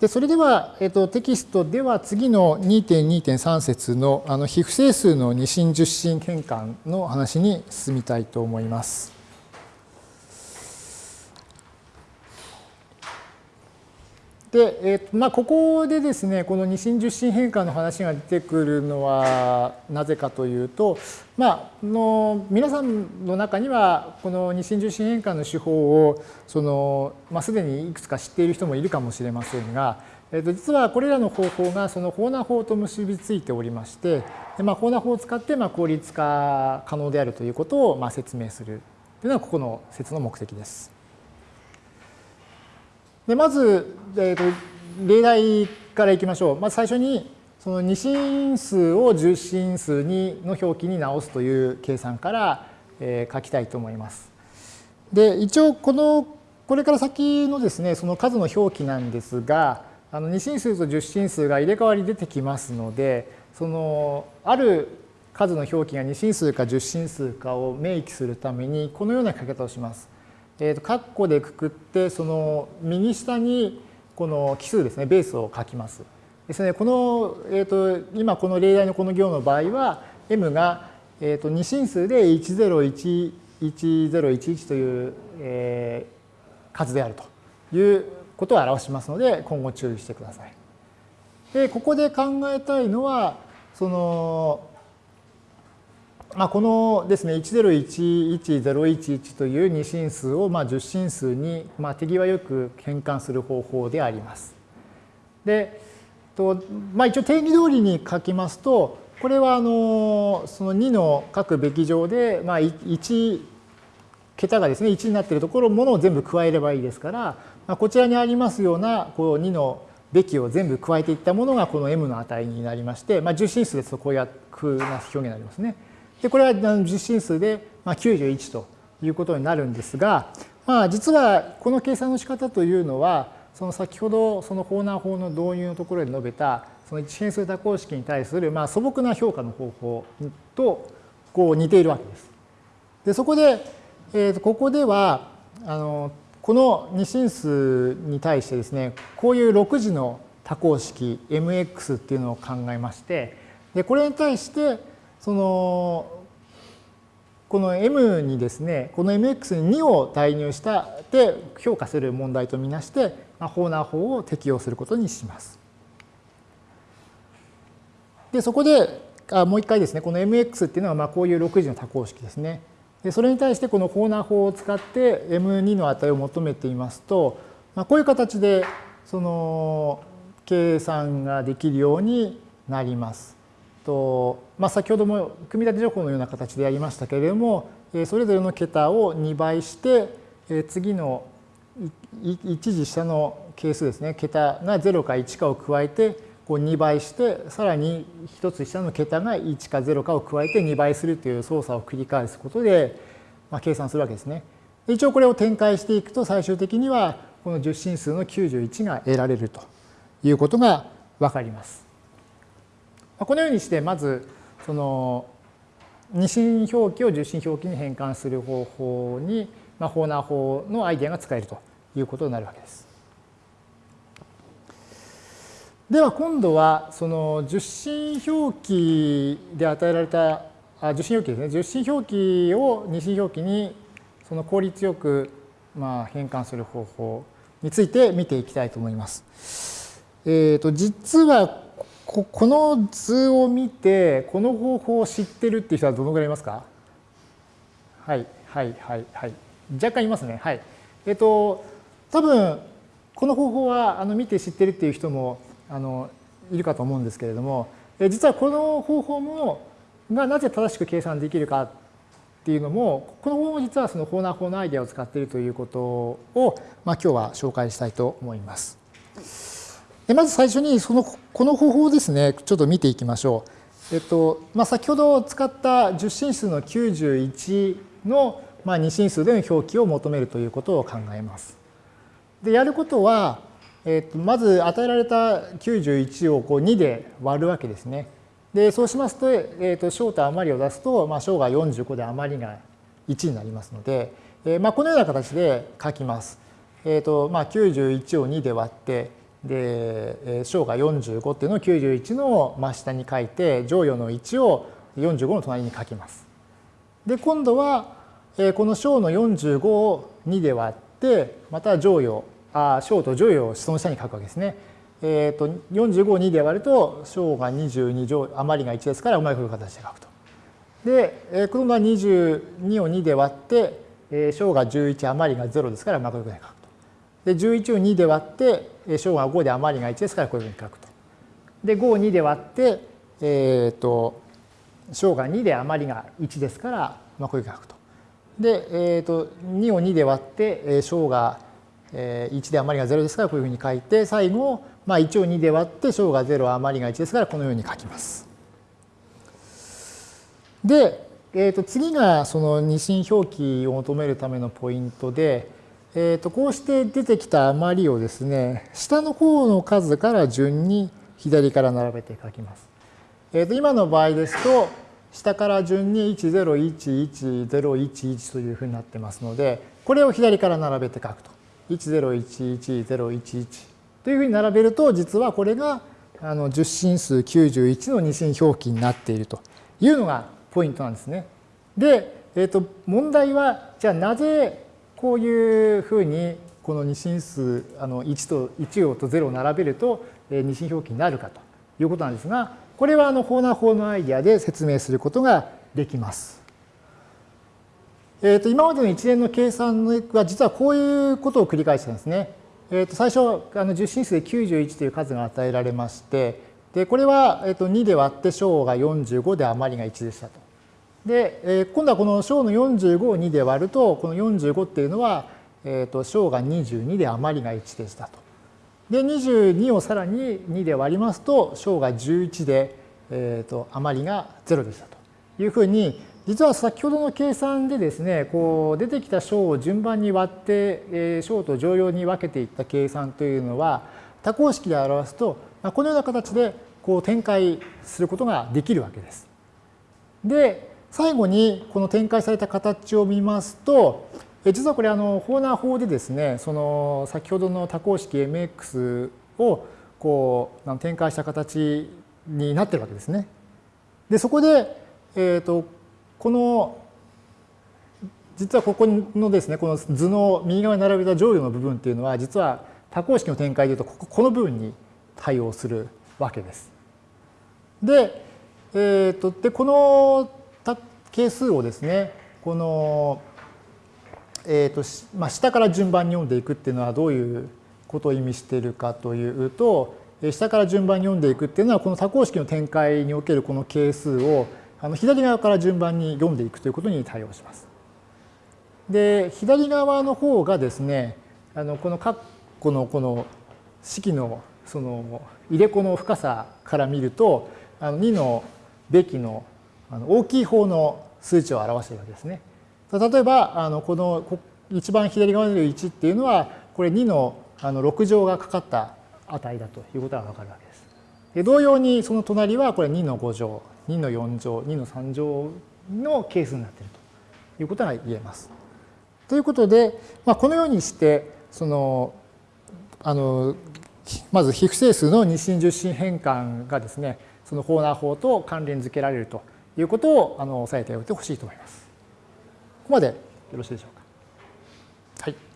でそれでは、えっと、テキストでは次の2.2.3節のあの非不整数の二進十進変換の話に進みたいと思います。で、えーまあ、ここでですねこの二進十進変換の話が出てくるのはなぜかというと、まあ、の皆さんの中にはこの二進十進変換の手法をその、まあ、すでにいくつか知っている人もいるかもしれませんが、えー、と実はこれらの方法がそのホーナー法と結びついておりましてで、まあ、ホーナー法を使ってまあ効率化可能であるということをまあ説明するというのがここの説の目的です。でまず、えーと、例題からいきましょう。まず最初にその二進数を十進数にの表記に直すという計算から、えー、書きたいと思います。で一応このこれから先のですねその数の表記なんですがあの二進数と十進数が入れ替わり出てきますのでそのある数の表記が二進数か十進数かを明記するためにこのような書き方をします。えーと、括弧でくくってその右下にこの奇数ですねベースを書きます。ですねこの、えーと、今この例題のこの行の場合は m が、えーと、2進数で10111011という、えー、数であるということを表しますので今後注意してください。でここで考えたいのはそのまあ、このですね10110111という二進数をまあ10進数にまあ手際よく変換する方法であります。で、とまあ、一応定義通りに書きますとこれはあのその2の各べき上でまあ1桁がですね1になっているところものを全部加えればいいですから、まあ、こちらにありますようなこう2のべきを全部加えていったものがこの m の値になりまして、まあ、10進数ですとこういうふうな表現になりますね。でこれは実進数で91ということになるんですが、まあ、実はこの計算の仕方というのはその先ほどそのホーナー法の導入のところで述べたその一変数多項式に対するまあ素朴な評価の方法とこう似ているわけです。でそこで、えー、とここではあのこの二進数に対してですねこういう6次の多項式 mx っていうのを考えましてでこれに対してそのこの m にですねこの mx に2を代入したで評価する問題とみなして、まあ、ホーナー法を適用することにします。でそこであもう一回ですねこの mx っていうのはまあこういう6次の多項式ですね。でそれに対してこのホーナー法を使って m2 の値を求めていますと、まあ、こういう形でその計算ができるようになります。とまあ、先ほども組み立て情報のような形でやりましたけれどもえそれぞれの桁を2倍してえ次の1次下の係数ですね桁が0か1かを加えてこう2倍してさらに1つ下の桁が1か0かを加えて2倍するという操作を繰り返すことで、まあ、計算するわけですね。一応これを展開していくと最終的にはこの10進数の91が得られるということがわかります。このようにしてまずその二進表記を十進表記に変換する方法に、まあ、ホーナー法のアイデアが使えるということになるわけです。では今度はその十進表記で与えられたあ十進表記ですね十進表記を二進表記にその効率よくまあ変換する方法について見ていきたいと思います。えー、と実はここの図を見て、この方法を知ってるっていう人はどのぐらいいますか？はい、はい、はい、はい。若干いますね。はい。えっと、多分、この方法はあの見て知ってるっていう人もあのいるかと思うんですけれどもえ、実はこの方法もがなぜ正しく計算できるかっていうのも、この方法も実はそのホーナー法のアイデアを使っているということを、まあ、今日は紹介したいと思います。まず最初にそのこの方法ですねちょっと見ていきましょう。えっとまあ、先ほど使った10進数の91の、まあ、2進数での表記を求めるということを考えます。でやることは、えっと、まず与えられた91をこう2で割るわけですね。でそうしますと,、えっと小と余りを出すと、まあ、小が45で余りが1になりますので、えーまあ、このような形で書きます。えっとまあ、91を2で割ってで、小が45っていうのを91の真下に書いて、乗与の1を45の隣に書きます。で、今度は、この小の45を2で割って、また乗与、あ小と乗与をその下に書くわけですね。えっ、ー、と、45を2で割ると、小が22乗、余りが1ですから、うまいこう形で書くと。で、このまま22を2で割って、小が11、余りが0ですから、うまくこういうふうに書くと。で、11を2で割って、小が5で余りが1ですから、こういうふうに書くと。で、5を2で割って、えっ、ー、と、小が2で余りが1ですから、まあ、こういうふうに書くと。で、えっ、ー、と、2を2で割って、小が1で余りが0ですから、こういうふうに書いて、最後、まあ、1を2で割って小が0余りが1ですからこのように書きます。で、えー、と次がその二進表記を求めるためのポイントで、えー、とこうして出てきた余りをですね下の方の数から順に左から並べて書きます。えー、と今の場合ですと下から順に1011011というふうになってますのでこれを左から並べて書くと。1011011というふうに並べると、実はこれがあの10進数91の二進表記になっているというのがポイントなんですね。で、えー、と問題は、じゃあなぜこういうふうにこの二進数あの1と1をと0を並べると二進表記になるかということなんですが、これはあのホーナー法のアイディアで説明することができます。えー、と今までの一連の計算は実はこういうことを繰り返してるんですね。えー、と最初あの10進数で91という数が与えられましてでこれは、えー、と2で割って小が45で余りが1でしたと。で、えー、今度はこの小の45を2で割るとこの45っていうのは、えー、と小が22で余りが1でしたと。で22をさらに2で割りますと小が11で、えー、と余りが0でしたというふうに実は先ほどの計算でですね、こう出てきた小を順番に割って、小と乗用に分けていった計算というのは、多項式で表すと、このような形でこう展開することができるわけです。で、最後にこの展開された形を見ますと、実はこれあのホーナー法でですね、その先ほどの多項式 mx をこう展開した形になってるわけですね。で、そこで、えっ、ー、と、この実はここのですねこの図の右側に並べた乗与の部分っていうのは実は多項式の展開でいうとここの部分に対応するわけです。で,、えーと、でこのた係数をですねこの、えーとまあ、下から順番に読んでいくっていうのはどういうことを意味しているかというと下から順番に読んでいくっていうのはこの多項式の展開におけるこの係数をあの左側から順番に読んでいくということに対応します。で左側の方がですねあのこの括弧のこの式のその入れ子の深さから見るとあの2のべきの大きい方の数値を表しているわけですね。例えばあのこの一番左側にいる1っていうのはこれ2のあの6乗がかかった値だということがわかるわけです。で同様にその隣はこれ2の5乗2の4乗、2の3乗の係数になっているということが言えます。ということで、まあ、このようにして、その、あの、まず非不整数の二進十進変換がですね、そのホーナー法と関連づけられるということをあの押さえておいてほしいと思います。ここまでよろしいでしょうか。はい。